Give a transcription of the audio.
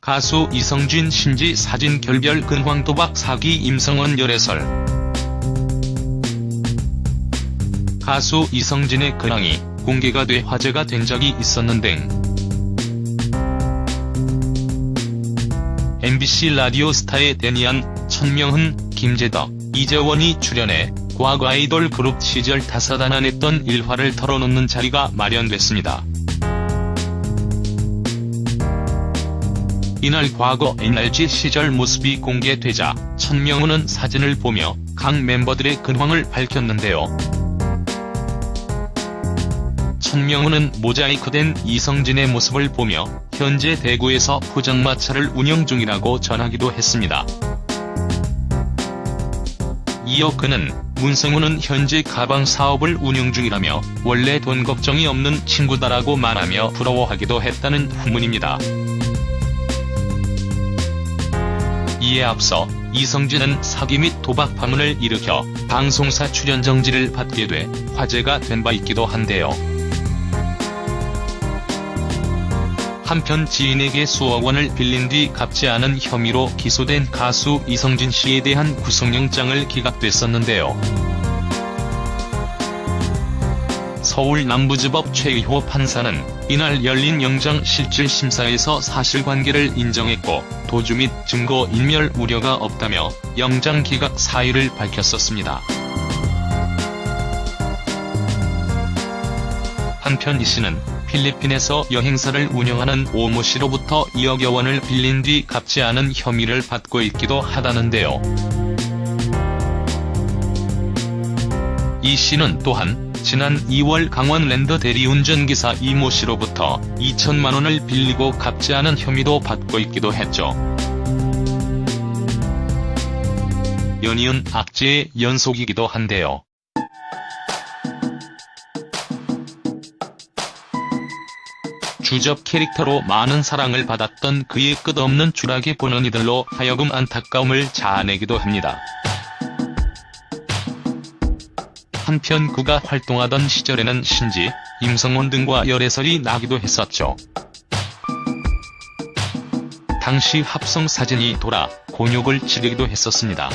가수 이성진 신지 사진 결별 근황 도박 사기 임성원 열애설 가수 이성진의 근황이 공개가 돼 화제가 된 적이 있었는데 MBC 라디오 스타의 데니안, 천명훈, 김재덕, 이재원이 출연해 과거 아이돌 그룹 시절 다사다난했던 일화를 털어놓는 자리가 마련됐습니다. 이날 과거 NRG 시절 모습이 공개되자 천명훈은 사진을 보며 각 멤버들의 근황을 밝혔는데요. 천명훈은 모자이크된 이성진의 모습을 보며 현재 대구에서 포장마차를 운영 중이라고 전하기도 했습니다. 이어 그는 문성훈은 현재 가방 사업을 운영 중이라며 원래 돈 걱정이 없는 친구다라고 말하며 부러워하기도 했다는 후문입니다. 이에 앞서 이성진은 사기 및 도박 파문을 일으켜 방송사 출연 정지를 받게 돼 화제가 된 바 있기도 한데요. 한편 지인에게 수억 원을 빌린 뒤 갚지 않은 혐의로 기소된 가수 이성진 씨에 대한 구속영장을 기각됐었는데요. 서울 남부지법 최의호 판사는 이날 열린 영장 실질 심사에서 사실관계를 인정했고 도주 및 증거 인멸 우려가 없다며 영장 기각 사유를 밝혔었습니다. 한편 이 씨는 필리핀에서 여행사를 운영하는 오모 씨로부터 2억여 원을 빌린 뒤 갚지 않은 혐의를 받고 있기도 하다는데요. 이 씨는 또한 지난 2월 강원 랜더 대리운전기사 이모 씨로부터 2천만 원을 빌리고 갚지 않은 혐의도 받고 있기도 했죠. 연이은 악재의 연속이기도 한데요. 주접 캐릭터로 많은 사랑을 받았던 그의 끝없는 추락에 보는 이들로 하여금 안타까움을 자아내기도 합니다. 한편 그가 활동하던 시절에는 신지, 임성원 등과 열애설이 나기도 했었죠. 당시 합성 사진이 돌아 곤욕을 치르기도 했었습니다.